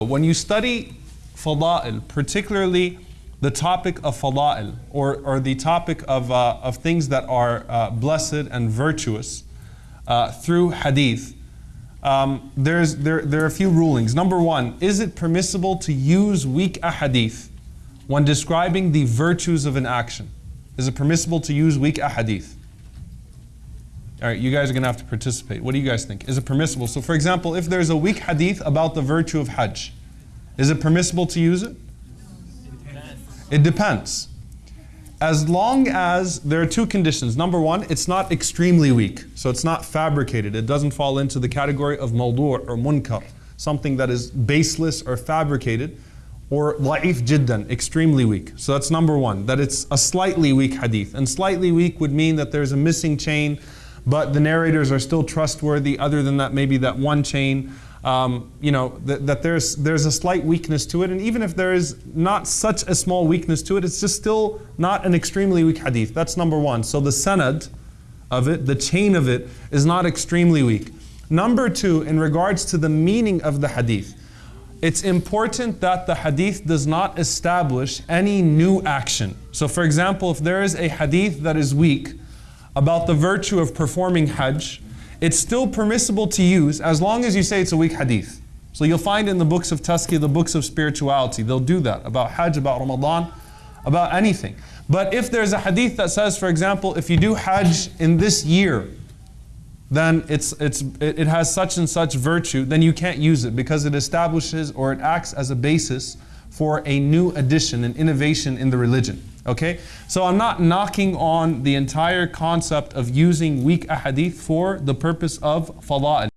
When you study fada'il, particularly the topic of fada'il, or, or the topic of, uh, of things that are uh, blessed and virtuous uh, through hadith, um, there's, there, there are a few rulings. Number one, is it permissible to use weak ahadith when describing the virtues of an action? Is it permissible to use weak ahadith? All right, you guys are going to have to participate. What do you guys think? Is it permissible? So, for example, if there's a weak hadith about the virtue of Hajj, is it permissible to use it? It depends. As long as there are two conditions. Number one, it's not extremely weak, so it's not fabricated. It doesn't fall into the category of mawdu' or munkar, something that is baseless or fabricated, or da'if jiddan, extremely weak. So that's number one, that it's a slightly weak hadith. And slightly weak would mean that there's a missing chain but the narrators are still trustworthy. Other than that, maybe that one chain, um, you know, that, that, there's there's a slight weakness to it. And even if there is not such a small weakness to it, it's just still not an extremely weak hadith. That's number one. So the sanad of it, the chain of it, is not extremely weak. Number two, in regards to the meaning of the hadith, it's important that the hadith does not establish any new action. So for example, if there is a hadith that is weak, about the virtue of performing Hajj, it's still permissible to use as long as you say it's a weak hadith. So you'll find in the books of Tazkiyah, the books of spirituality, they'll do that about Hajj, about Ramadan, about anything. But if there's a hadith that says, for example, if you do Hajj in this year, then it's, it's, it has such and such virtue, then you can't use it because it establishes or it acts as a basis for a new addition, an innovation in the religion. Okay? So I'm not knocking on the entire concept of using weak ahadith for the purpose of fada'il.